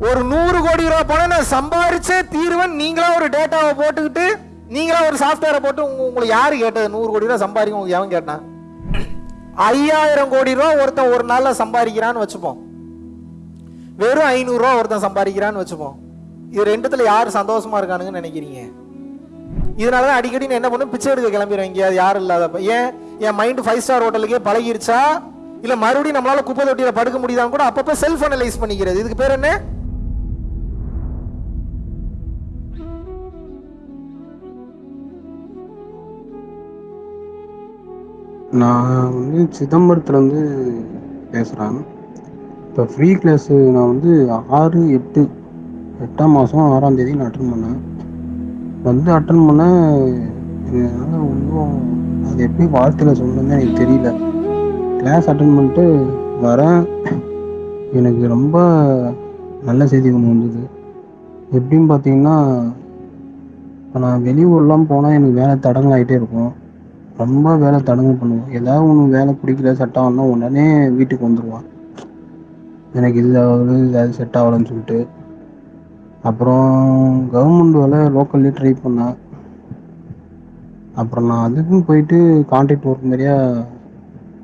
ஒரு நூறு கோடி ரூபாய் பணம் நான் சம்பாரிச்சே தீர்வன். நீங்களா ஒரு டேட்டாவை போட்டுக்கிட்டு நீங்களா ஒரு சாஃப்ட்வேரை போட்டு உங்க- உங்களுக்கு யாரு கேட்டது? நூறு கோடி ரூபாய் சம்பாதிக்க உங்களுக்கு எவன் கேட்டான்? ஐயாயிரம் கோடி ரூபாய் ஒருத்தன் ஒரு நாள்ல சம்பாதிக்கிறான்னு வச்சுப்போம். வெறும் ஐநூறு ரூபா ஒருத்தன் சம்பாதிக்கிறான்னு வச்சுப்போம். இது ரெண்டுத்துல யார் சந்தோஷமா இருக்கானுங்கன்னு நினைக்கிறீங்க? இதனால தான் அடிக்கடி நான் என்ன பண்ணும் பிச்சை எடுக்க கிளம்பிடுவேன் எங்கேயாவது யாரும் இல்லாதப்ப. ஏன்? என் மைண்ட் ஃபைவ் ஸ்டார் ஹோட்டலுக்கே பழகிருச்சா? இல்ல மறுபடியும் நம்மளால குப்பை தொட்டியில படுக்க முடியுதான்னு கூட அப்பப்போ செல்ஃப் அனலைஸ் பண்ணிக்கிறது. இதுக்கு பேர் என்ன? நான் வந்து சிதம்பரத்துலேருந்து பேசுகிறேன் இப்போ ஃப்ரீ கிளாஸு நான் வந்து ஆறு எட்டு எட்டாம் மாதம் ஆறாம் தேதி நான் அட்டன் பண்ணேன். வந்து அட்டன் பண்ணேன். என்னால் ஒன்றும் அது எப்படி வார்த்தையில் சொல்லணும்னு எனக்கு தெரியல. கிளாஸ் அட்டன் பண்ணிட்டு வரேன். எனக்கு ரொம்ப நல்ல செய்தி ஒன்று வந்தது. எப்படின்னு பார்த்தீங்கன்னா இப்போ நான் வெளியூர்லாம் போனால் எனக்கு வேலை தடங்கலாகிட்டே இருக்கும். ரொம்ப வேலை தடங்கு பண்ணுவான். ஏதாவது ஒன்று வேலை பிடிக்கல செட் ஆகலன்னா உடனே வீட்டுக்கு வந்துடுவான் எனக்கு இது ஆகுது இது செட் ஆகலன்னு சொல்லிட்டு. அப்புறம் கவர்மெண்ட் வேலை லோக்கல்லே ட்ரை பண்ணேன். அப்புறம் நான் அதுக்கும் போயிட்டு கான்ட்ராக்ட் ஒர்க் மாதிரியா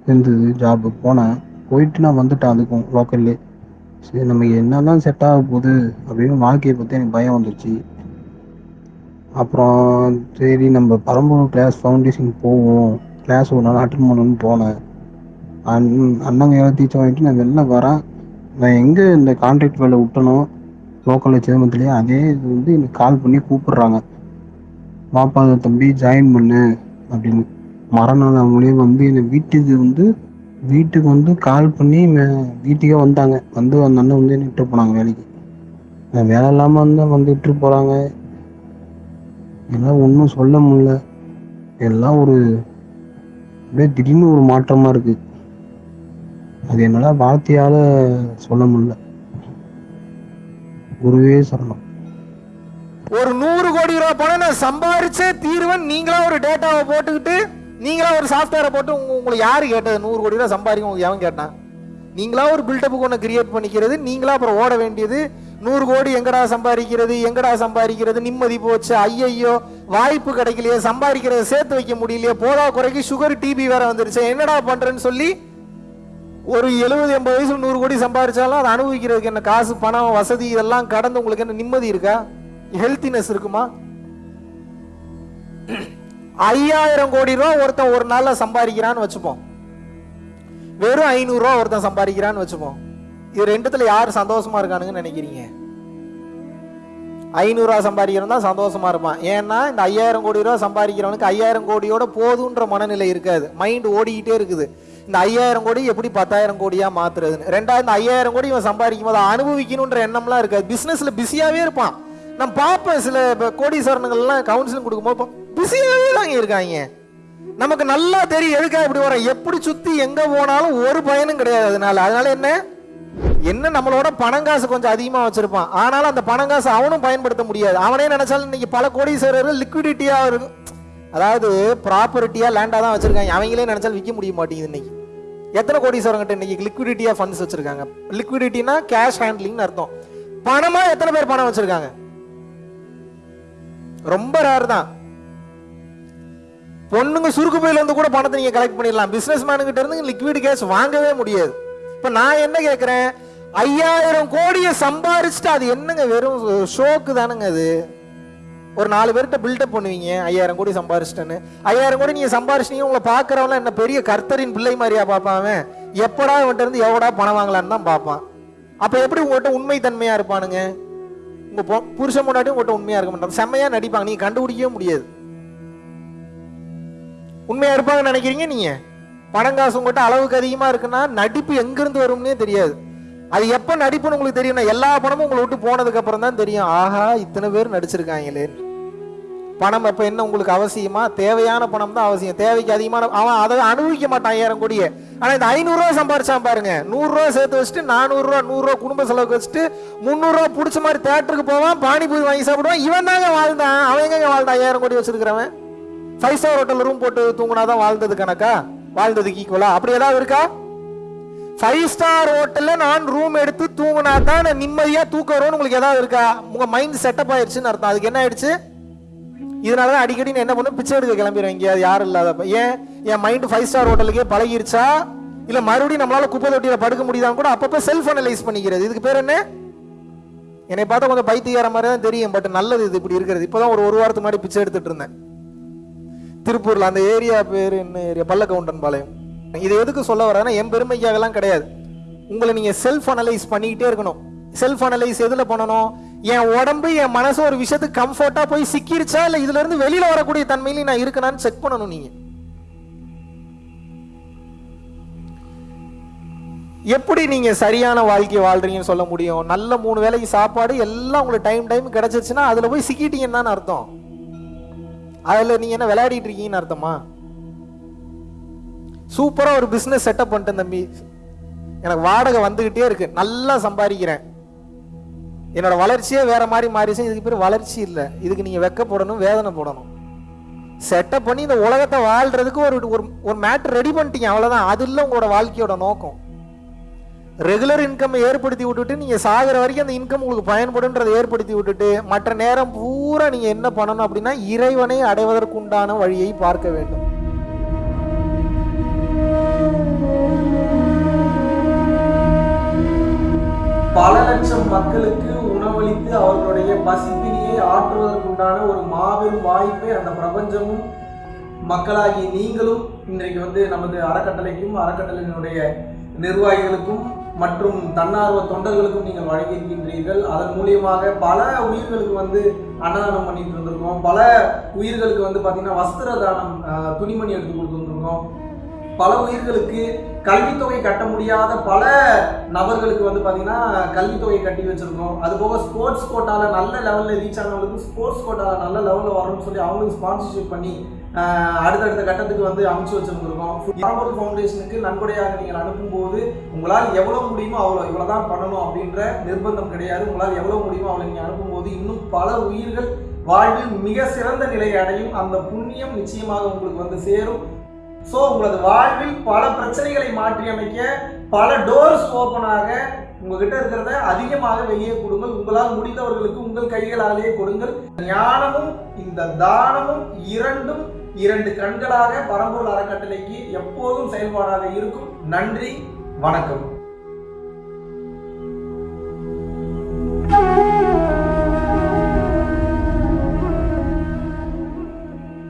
இருந்தது ஜாபு போனேன். போயிட்டு நான் வந்துட்டேன் அதுக்கும் லோக்கல்லே சரி நமக்கு என்னதான் செட் ஆக போகுது அப்படின்னு வாழ்க்கையை பற்றி எனக்கு பயம் வந்துச்சு அப்புறம் சரி நம்ம பரம்பூர் கிளாஸ் ஃபவுண்டேஷன் போவோம். கிளாஸ் ஒரு நாள் அட்டன் பண்ணணும்னு போனேன். அண் அண்ணங்க எல்லாம் டீச்சர் வாங்கிட்டு நான் வெளில வரேன். நான் எங்கே இந்த கான்ட்ராக்ட் வேலை விட்டனோ லோக்கலில் சேமத்துலேயே அதே இது வந்து எனக்கு கால் பண்ணி கூப்பிடுறாங்க. வாப்பா தம்பி ஜாயின் பண்ணு அப்படின்னு. மறுநாள் மூலியம் வந்து என்னை வீட்டுக்கு வந்து வீட்டுக்கு வந்து கால் பண்ணி மே- வீட்டுக்கே வந்தாங்க. வந்து அந்த அண்ணன் வந்து என்னை விட்டு போனாங்க வேலைக்கு. வேலை இல்லாமல் இருந்தால் வந்து விட்டு போகிறாங்க என்னால் ஒன்றும் சொல்ல முடியல. எல்லாம் ஒரு அப்படியே திடீர்னு ஒரு மாற்றமாக இருக்குது அது என்னால் வார்த்தையால் சொல்ல முடியல. குருவே சரணம். ஒரு நூறு கோடி ரூபாய் பணம் நான் சம்பாரிச்சே தீர்வன் நீங்களா ஒரு டேட்டாவை போட்டுக்கிட்டு நீங்களா ஒரு சாஃப்ட்வேரை போட்டு உங்க- உங்களுக்கு யாரு கேட்டது? நூறு கோடி ரூபாய் சம்பாதிக்க உங்களுக்கு எவன் கேட்டான்? நீங்களா ஒரு பில்டப்புக்கு ஒன்று கிரியேட் பண்ணிக்கிறது நீங்களா அப்புறம் ஓட வேண்டியது நூறு கோடி எங்கடா சம்பாதிக்கிறது எங்கடா சம்பாதிக்கிறது? நிம்மதி போச்சு. ஐயையோ வாய்ப்பு கிடைக்கலையே சம்பாதிக்கிறத சேர்த்து வைக்க முடியலையே. போதா குறைக்கு சுகர் டிபி வேற வந்துருச்சு. என்னடா பண்றேன்னு சொல்லி ஒரு எழுபது எண்பது வயசு நூறு கோடி சம்பாதிச்சாலும் அதை அனுபவிக்கிறதுக்கு என்ன காசு பணம் வசதி இதெல்லாம் கடந்து உங்களுக்கு என்ன நிம்மதி இருக்கா? ஹெல்த்தினஸ் இருக்குமா? ஐயாயிரம் கோடி ரூபா ஒருத்தன் ஒரு நாளில் சம்பாதிக்கிறான்னு வச்சுப்போம். வெறும் ஐநூறு ரூபா ஒருத்தன் சம்பாதிக்கிறான்னு வச்சுப்போம். இது ரெண்டுத்துல யார் சந்தோஷமா இருக்கானுங்கன்னு நினைக்கிறீங்க? ஐநூறு ரூபா சம்பாதிக்கிறவன் தான் சந்தோஷமா இருப்பான். ஏன்னா இந்த ஐயாயிரம் கோடி ரூபா சம்பாதிக்கிறவனுக்கு ஐயாயிரம் கோடியோட போதுன்ற மனநிலை இருக்காது. மைண்ட் ஓடிக்கிட்டே இருக்குது. இந்த ஐயாயிரம் கோடி எப்படி பத்தாயிரம் கோடியா மாத்துறதுன்னு. ரெண்டாவது இந்த ஐயாயிரம் கோடி இவன் சம்பாதிக்கும் போது அனுபவிக்கணுன்ற எண்ணம்லாம் இருக்காது. பிசினஸ்ல பிஸியாவே இருப்பான். நான் பார்ப்பேன் சில கோடீஸ்வரனுங்கள்லாம் கவுன்சிலிங் கொடுக்கும்போது பிஸியாவே தாங்க இருக்காங்க. நமக்கு நல்லா தெரியும் எதுக்காக இப்படி வரோம் எப்படி சுத்தி எங்க போனாலும் ஒரு பயனும் கிடையாது அதனால. அதனால என்ன? என்ன நம்மளோட பணம் காசு கொஞ்சம் அதிகமா வச்சிருப்பான். ஆனாலும் அந்த பணம் காசு அவனும் பயன்படுத்த முடியாது. அவனே நினைச்சாலும் இன்னைக்கு பல கோடீஸ்வரர்கள் லிக்விடிட்டியா இருக்கும் அதாவது ப்ராப்பர்ட்டியா லேண்டா தான் வச்சிருக்காங்க. அவங்களே நினைச்சாலும் விற்க முடிய மாட்டேங்குது இன்னைக்கு. எத்தனை கோடீஸ்வரங்கிட்ட இன்னைக்கு லிக்விடிட்டியா ஃபண்ட்ஸ் வச்சிருக்காங்க? லிக்விடிட்டினா கேஷ் ஹேண்ட்லிங்னு அர்த்தம். பணமா எத்தனை பேர் பணம் வச்சிருக்காங்க? ரொம்ப ரேர் தான். பொண்ணுங்க சுருக்கு பையில இருந்து கூட பணத்தை நீங்க கலெக்ட் பண்ணிடலாம். பிசினஸ் மேனுகிட்ட இருந்து லிக்விட் கேஷ் வாங்கவே முடியாது. இப்ப நான் என்ன கேட்குறேன் ஐயாயிரம் கோடியை சம்பாரிச்சுட்டு அது என்னங்க வெறும் ஷோக்கு தானுங்க அது? ஒரு நாலு பேர்கிட்ட பில்டப் பண்ணுவீங்க ஐயாயிரம் கோடி சம்பாரிச்சிட்டேன்னு. ஐயாயிரம் கோடி நீங்க சம்பாரிச்சிட்டீங்க உங்களை பாக்குறவங்க என்ன பெரிய கர்த்தரின் பிள்ளை மாதிரியா பார்ப்பான் அவன்? எப்படா இவன்ட்ட இருந்து எவடா பணம் வாங்கலான்னு தான் பார்ப்பான். அப்ப எப்படி உங்கள்கிட்ட உண்மை தன்மையா இருப்பானுங்க? உங்க பொ- புருஷன் முன்னாடி உங்கள்கிட்ட உண்மையா இருக்க மாட்டாங்க. செம்மையா நடிப்பாங்க நீங்க கண்டுபிடிக்கவே முடியாது. உண்மையா இருப்பாங்கன்னு நினைக்கிறீங்க நீங்க? பணம் காசு உங்கள்கிட்ட அளவுக்கு அதிகமா இருக்குன்னா நடிப்பு எங்கேருந்து வரும்னே தெரியாது. அது எப்போ நடிப்புன்னு உங்களுக்கு தெரியும்னா எல்லா பணமும் உங்களை விட்டு போனதுக்கு அப்புறம் தான் தெரியும். ஆஹா இத்தனை பேர் நடிச்சிருக்காங்களே. பணம் அப்போ என்ன உங்களுக்கு அவசியமா? தேவையான பணம் தான் அவசியம். தேவைக்கு அதிகமான அவன் அதை அனுபவிக்க மாட்டான் ஐயாயிரம் கோடியே. ஆனால் இந்த ஐநூறுரூவா சம்பாரிச்சான் பாருங்க. நூறுரூவா சேர்த்து வச்சுட்டு நானூறுரூவா நூறுரூவா குடும்ப செலவுக்கு வச்சுட்டு முந்நூறுரூவா பிடிச்ச மாதிரி தேட்டருக்கு போவான் பானிபூரி வாங்கி சாப்பிடுவான். இவன் தாங்க வாழ்ந்தான். அவன் எங்க வாழ்ந்தான்? ஐயாயிரம் கோடி வச்சிருக்கிறவன். ஃபைவ் ஸ்டார் ஹோட்டல் ரூம் போட்டு தூங்குனாதான் வாழ்ந்தது கணக்கா? வாழ்ந்ததுக்கு ஈக்குவலா அப்படி ஏதாவது இருக்கா? ஃபைவ் ஸ்டார் ஹோட்டலில் நான் ரூம் எடுத்து தூங்கினா தான் நான் நிம்மதியாக தூக்க வரும்னு உங்களுக்கு ஏதாவது இருக்கா? உங்கள் மைண்ட் செட்டப் ஆயிடுச்சுன்னு அர்த்தம். அதுக்கு என்ன ஆயிடுச்சு? இதனால தான் அடிக்கடி நான் என்ன பண்ணும் பிச்சை எடுக்க கிளம்பிடுவேன். எங்கேயாவது யாரும் இல்லாதப்ப ஏன்? என் மைண்ட் ஃபைவ் ஸ்டார் ஹோட்டலுக்கே பழகிருச்சா? இல்லை மறுபடியும் நம்மளால் குப்பை தொட்டியில் படுக்க முடியுதான்னு கூட அப்பப்போ செல்ஃப் அனலைஸ் பண்ணிக்கிறது. இதுக்கு பேர் என்ன? என்னை பார்த்தா கொஞ்சம் பைத்தியார மாதிரி தான் தெரியும். பட் நல்லது இது. இப்படி இருக்கிறது. இப்போதான் ஒரு ஒரு வாரத்துக்கு முன்னாடி பிச்சை எடுத்துட்டு இருந்தேன். திருப்பூரில். அந்த ஏரியா பேர் என்ன ஏரியா பல்லக்கவுண்டன் பாளையம். இது எதுக்கு சொல்ல வரேன்னா என் பெருமைக்காகலாம் கிடையாது. உங்களை நீங்க செல்ஃப் அனலைஸ் பண்ணிக்கிட்டே இருக்கணும். செல்ஃப் அனலைஸ் எதுல பண்ணணும்? என் உடம்பு என் மனசு ஒரு விஷயத்துக்கு கம்ஃபர்ட்டாக போய் சிக்கிருச்சா இல்லை இதுல இருந்து வெளியில வரக்கூடிய தன்மையில நான் இருக்கணான்னு செக் பண்ணணும் நீங்க. எப்படி நீங்க சரியான வாழ்க்கை வாழ்றீங்கன்னு சொல்ல முடியும்? நல்ல மூணு வேலைக்கு சாப்பாடு எல்லாம் உங்களுக்கு டைம் டைம் கிடைச்சிருச்சுன்னா அதுல போய் சிக்கிட்டீங்கன்னு தானே அர்த்தம். அதுல நீங்க என்ன விளையாடிட்டு இருக்கீங்கன்னு அர்த்தமா? சூப்பராக ஒரு பிஸ்னஸ் செட்டப் பண்ணிட்டேன் தம்பி. எனக்கு வாடகை வந்துக்கிட்டே இருக்கு. நல்லா சம்பாதிக்கிறேன். என்னோட வளர்ச்சியே வேற மாதிரி மாறிச்சு இதுக்கு பேர் வளர்ச்சி இல்லை. இதுக்கு நீங்க வெக்கப்படணும் வேதனை போடணும். செட்டப் பண்ணி இந்த உலகத்தை வாழ்றதுக்கு ஒரு ஒரு ஒரு மேட்டர் ரெடி பண்ணிட்டீங்க. அவ்வளோதான் அது இல்லை உங்களோட வாழ்க்கையோட நோக்கம். ரெகுலர் இன்கம் ஏற்படுத்தி விட்டுட்டு நீங்க சாகிற வரைக்கும் அந்த இன்கம் உங்களுக்கு பயன்படுன்றதை ஏற்படுத்தி விட்டுட்டு மற்ற நேரம் பூரா நீங்க என்ன பண்ணணும் அப்படின்னா இறைவனை அடைவதற்குண்டான வழியை பார்க்க வேண்டும். பல லட்சம் மக்களுக்கு உணவளித்து அவர்களுடைய பசிப்பினியை ஆற்றுவதற்குண்டான ஒரு மாபெரும் வாய்ப்பை அந்த பிரபஞ்சமும் மக்களாகி நீங்களும் இன்றைக்கு வந்து நமது அறக்கட்டளைக்கும் அறக்கட்டளையினுடைய நிர்வாகிகளுக்கும் மற்றும் தன்னார்வ தொண்டர்களுக்கும் நீங்கள் வழங்கியிருக்கின்றீர்கள். அதன் மூலியமாக பல உயிர்களுக்கு வந்து அன்னதானம் பண்ணிட்டு இருந்திருக்கோம். பல உயிர்களுக்கு வந்து பார்த்தீங்கன்னா வஸ்திர தானம் துணிமணி எடுத்து கொடுத்துருந்துருக்கோம். பல உயிர்களுக்கு கல்வித்தொகை கட்ட முடியாத பல நபர்களுக்கு வந்து பார்த்தீங்கன்னா கல்வித்தொகை கட்டி வச்சுருக்கோம். அது போக ஸ்போர்ட்ஸ் கோட்டாவில் நல்ல லெவலில் ரீச் ஆனவங்களுக்கு ஸ்போர்ட்ஸ் கோட்டாவில் நல்ல லெவலில் வரணும்னு சொல்லி அவங்களுக்கு ஸ்பான்சர்ஷிப் பண்ணி அடுத்தடுத்த கட்டத்துக்கு வந்து அமைச்சு வச்சிருந்திருக்கோம். பரம்பொருள் ஃபவுண்டேஷனுக்கு நன்கொடையாக நீங்கள் அனுப்பும்போது உங்களால் எவ்வளோ முடியுமோ அவ்வளோ இவ்வளோ தான் பண்ணணும் அப்படின்ற நிர்பந்தம் கிடையாது. உங்களால் எவ்வளோ முடியுமோ அவ்வளோ நீங்கள் அனுப்பும்போது இன்னும் பல உயிர்கள் வாழ்வில் மிக சிறந்த நிலையை அடையும். அந்த புண்ணியம் நிச்சயமாக உங்களுக்கு வந்து சேரும். ஸோ உங்களது வாழ்வில் பல பிரச்சனைகளை மாற்றி அமைக்க பல டோர்ஸ் ஓப்பனாக உங்ககிட்ட இருக்கிறத அதிகமாக வெளியே கொடுங்கள். உங்களால் முடிந்தவர்களுக்கு உங்கள் கைகளாலேயே கொடுங்கள். ஞானமும் இந்த தானமும் இரண்டும் இரண்டு கண்களாக பரம்பூர் அறக்கட்டளைக்கு எப்போதும் செயல்பாடாக இருக்கும். நன்றி வணக்கம்.